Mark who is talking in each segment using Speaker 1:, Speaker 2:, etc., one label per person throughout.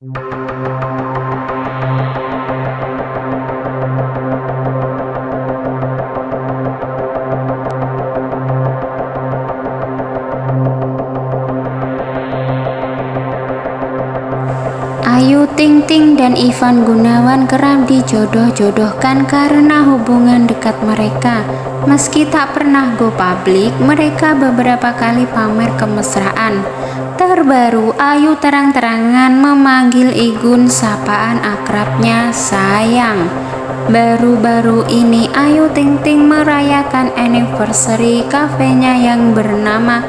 Speaker 1: Ayu Ting Ting dan Ivan Gunawan kerap dijodoh-jodohkan karena hubungan dekat mereka. Meski tak pernah go public, mereka beberapa kali pamer kemesraan. Terbaru, Ayu terang-terangan memanggil Igun sapaan akrabnya sayang. Baru-baru ini Ayu Ting Ting merayakan anniversary kafenya yang bernama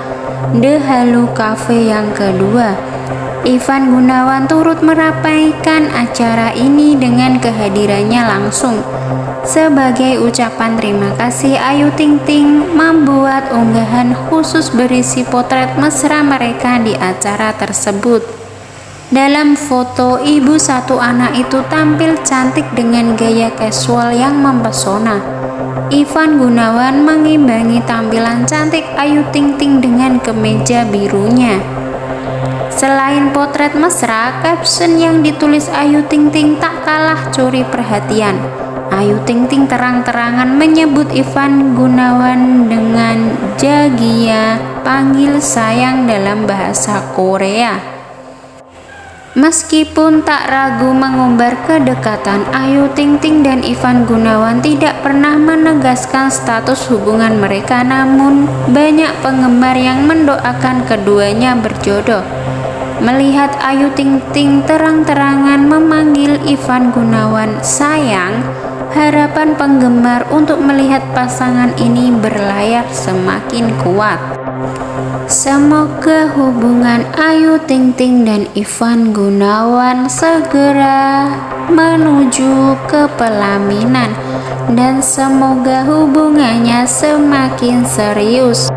Speaker 1: The Halu Cafe yang kedua. Ivan Gunawan turut merapaikan acara ini dengan kehadirannya langsung. Sebagai ucapan terima kasih, Ayu Ting Ting membuat unggahan khusus berisi potret mesra mereka di acara tersebut. Dalam foto, ibu satu anak itu tampil cantik dengan gaya casual yang mempesona. Ivan Gunawan mengimbangi tampilan cantik Ayu Ting Ting dengan kemeja birunya. Selain potret mesra, caption yang ditulis Ayu Ting Ting tak kalah curi perhatian. Ayu Ting Ting terang-terangan menyebut Ivan Gunawan dengan Jagia, panggil sayang dalam bahasa Korea. Meskipun tak ragu mengumbar kedekatan, Ayu Ting Ting dan Ivan Gunawan tidak pernah menegaskan status hubungan mereka namun banyak penggemar yang mendoakan keduanya berjodoh. Melihat Ayu Ting Ting terang-terangan memanggil Ivan Gunawan sayang, harapan penggemar untuk melihat pasangan ini berlayar semakin kuat. Semoga hubungan Ayu Ting Ting dan Ivan Gunawan segera menuju ke pelaminan dan semoga hubungannya semakin serius.